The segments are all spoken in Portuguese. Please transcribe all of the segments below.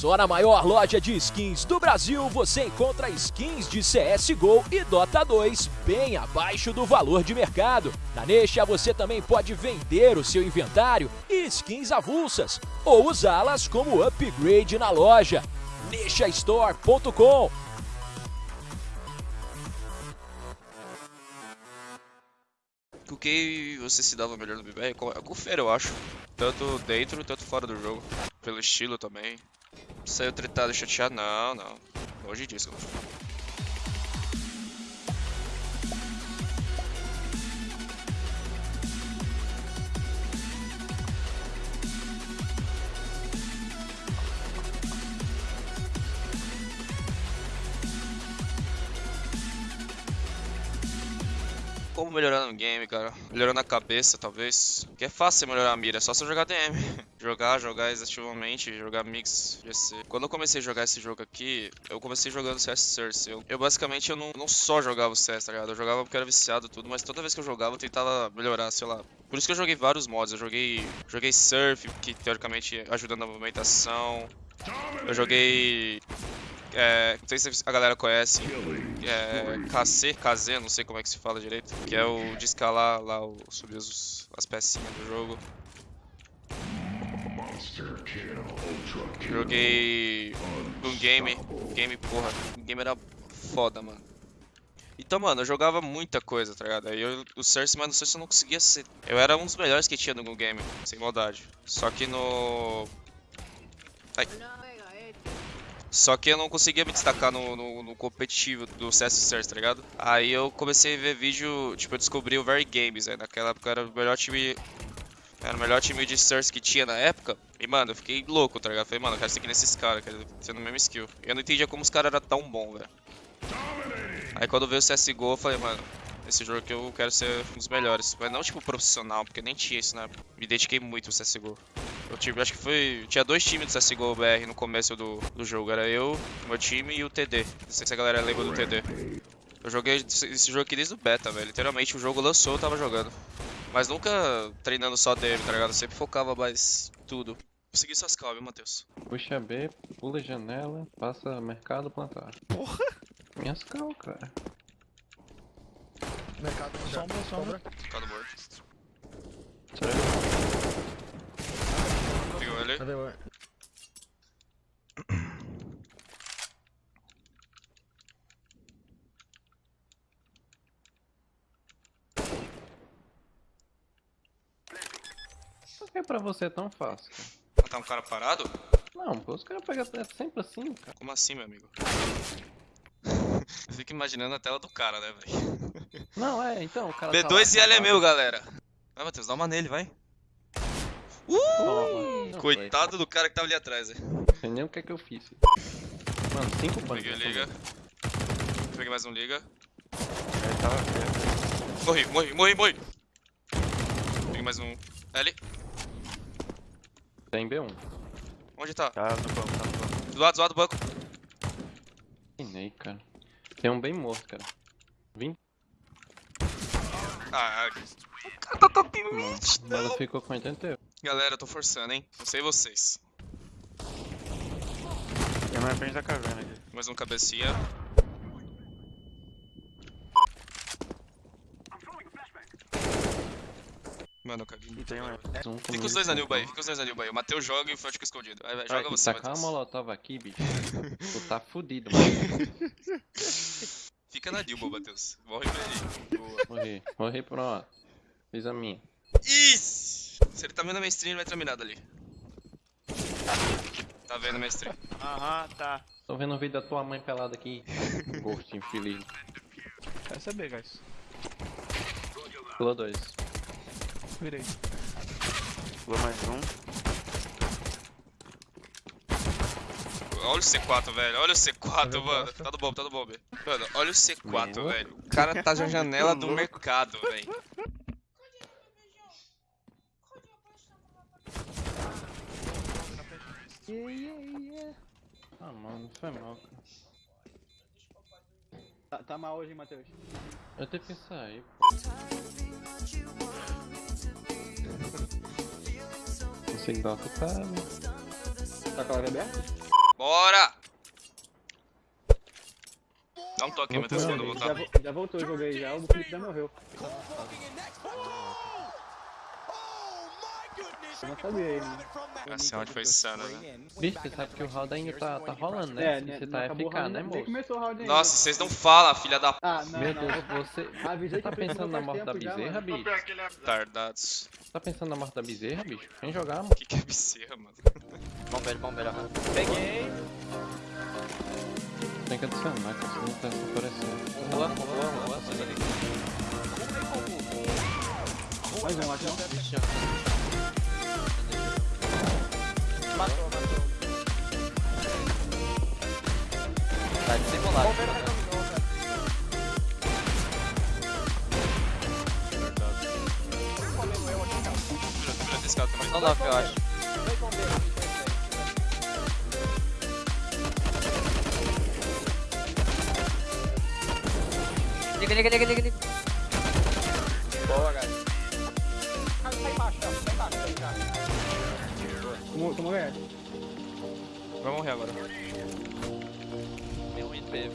Só na maior loja de skins do Brasil você encontra skins de CSGO e Dota 2 bem abaixo do valor de mercado. Na Nexa você também pode vender o seu inventário e skins avulsas ou usá-las como upgrade na loja. NexaStore.com Com quem você se dava melhor no BBR? Com o Fer, eu acho. Tanto dentro, tanto fora do jogo. Pelo estilo também. Saiu tretado e chateado? Não, não. Longe disso, mano. Como melhorar no game, cara? Melhorando a cabeça, talvez. Que é fácil melhorar a mira, é só você jogar DM. jogar, jogar exaustivamente, jogar mix, GC. Quando eu comecei a jogar esse jogo aqui, eu comecei jogando CS Source. Eu, eu basicamente eu não, não só jogava o CS, tá ligado? Eu jogava porque era viciado tudo, mas toda vez que eu jogava eu tentava melhorar, sei lá. Por isso que eu joguei vários mods. Eu joguei, joguei Surf, que teoricamente ajuda na movimentação. Eu joguei é, não sei se a galera conhece, é, KC, KZ, não sei como é que se fala direito, que é o de escalar lá, o, subir os, as pecinhas do jogo. Joguei um game, game porra, o game era foda, mano. Então, mano, eu jogava muita coisa, tá ligado? Aí eu, o mas no Cersei eu não conseguia ser. Eu era um dos melhores que tinha no game, sem maldade. Só que no. Ai. Só que eu não conseguia me destacar no, no, no competitivo do CS Source, tá ligado? Aí eu comecei a ver vídeo, tipo, eu descobri o Very Games, aí naquela época era o melhor time. Era o melhor time de Source que tinha na época. E, mano, eu fiquei louco, tá ligado? Falei, mano, eu quero seguir nesses caras, quero ser no mesmo skill. E eu não entendia como os caras eram tão bons, velho. Aí quando veio o CSGO, eu falei, mano, esse jogo que eu quero ser um dos melhores. Mas não, tipo, profissional, porque nem tinha isso, né? Me dediquei muito no CSGO. Eu tive, acho que foi. Tinha dois times do CSGO BR no começo do, do jogo. Era eu, meu time e o TD. Não sei se a galera lembra do TD. Eu joguei esse jogo aqui desde o beta, velho. Literalmente o jogo lançou, eu tava jogando. Mas nunca treinando só DM, tá ligado? Eu sempre focava mais tudo. Consegui suas calmas, viu, Matheus? Puxa B, pula janela, passa mercado, plantar. Porra! Minhas cal, cara. Mercado, sombra, sombra. Mercado morto. Pegou ele. Cadê o... que pra você é tão fácil? Matar um cara parado? Não, pô, os caras pegam é sempre assim, cara. Como assim, meu amigo? Eu fico imaginando a tela do cara, né, velho? Não, é, então, o cara tá lá, B2 e L é tá meu, galera. Vai, Matheus, dá uma nele, vai. Toma. Não foi, Coitado do cara que tava ali atrás, velho. Não sei nem o que é que eu fiz. Mano, cinco panos. Peguei liga. Peguei mais um liga. Tava. Morri, morri, morri, morri. Peguei mais um L. Tem B1. Onde tá? Tá no banco, tá no banco. Do lado, do lado do banco. Terminei, cara. Tem um bem morto, cara. 20. Ah, o cara tá top mid, não. ficou com 88. Galera, eu tô forçando, hein? Não sei vocês. Tem mais frente da caverna aqui. Mais um cabecinha. Mano, eu caguei. E tem mais. Um Fica os dois na Nilba aí, fica os dois na Nilba aí. O Matheus joga e o Fred fica escondido. Vai, vai, joga Vai, você, uma Matheus. molotov aqui, bicho. tu tá fudido, mano. Fica na Nilba, Matheus. Morre pra ele. Boa. Morri. Morri, pronto. Fiz a minha. Isso! Se ele tá vendo a minha stream, ele vai terminar dali. Tá vendo a minha stream. Aham, tá. Tô vendo o vídeo da tua mãe pelada aqui. Gosto infeliz. Quero saber, guys. Pulou dois. Virei. Pulou mais um. Olha o C4, velho. Olha o C4, Tá mano. Tá do bomb, tá do bomb. Mano, olha o C4, Meu. velho. O cara tá na janela do mercado, velho. Ah, mano, foi mal, cara. Tá, tá mal hoje, hein, Matheus? Eu tenho que sair. Esse gato tá. Tá com a live aberta? Bora! Dá um toque, eu ali. Já, voltar. vo- já voltou, eu joguei já, o Felipe já morreu. Eu não sabia né? Esse round foi insano, né? Bicho, você sabe que o round ainda tá, tá rolando, né? É, né, você não tá FK, round, né, moço? começou o round ainda. Nossa, vocês não falam, filha da p... Ah, não, Meu não. Deus, você Avisei tá pensando na morte da bezerra, bicho? tardados. Tá pensando na morte da bezerra, bicho? Vem jogar, mano. O que, que é bezerra, mano? Bombeiro, bombeiro. Peguei. Tem que adicionar, que senão tá aparecendo. Boa, boa, boa, boa. Mais um, acho não. Vira, vira desse cara também. Não eu acho. Dois bombeiros, dois bombeiros. Liga, liga, liga, liga, liga. Boa, guys. Ah, tá embaixo. Tá embaixo, tá. Tomou, tomou. Vai morrer agora. Meu IP, velho.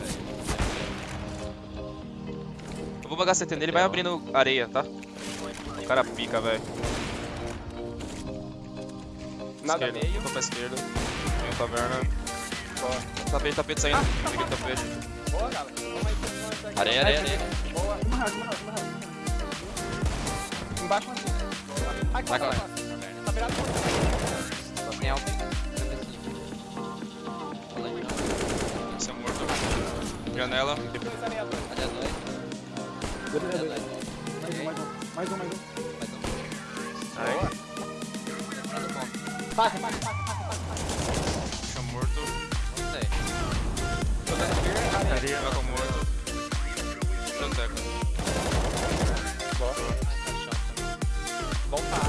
Eu vou bagar CT nele, vai abrindo areia, tá? O cara pica, velho. Nada Esquerda, meio. Tô pra esquerda. Tem o taverna. Tapete, tapete saindo. Peguei o tapete. Boa, galera. Areia, areia, areia. Boa. Uma rádio, uma rádio, uma rádio. Embaixo, uma Boa. Ai, Vai, vai. Tá virado outro. Tem alto. Janela. Dois. Olha Olha. Mais um, mais um, mais um, mais um. Mais um. Boa. Passa, passa, passa, passa, passa. Chão morto. Não sei. Tô dando fear. Joga morto. Boa. Mais tá shot. Bom tá.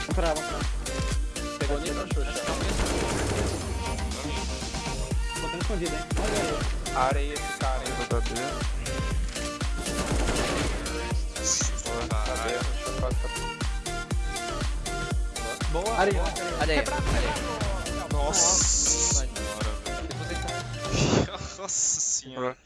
Vamos pra lá, vamos pra lá. Pegou nível, Xuxa. Botando escondido, hein. Olha aí. Areia esse cara, hein. Caralho. Boa. Areia, boa. areia. Areia, areia. Nossa Nossa. senhora, velho. Nossa senhora.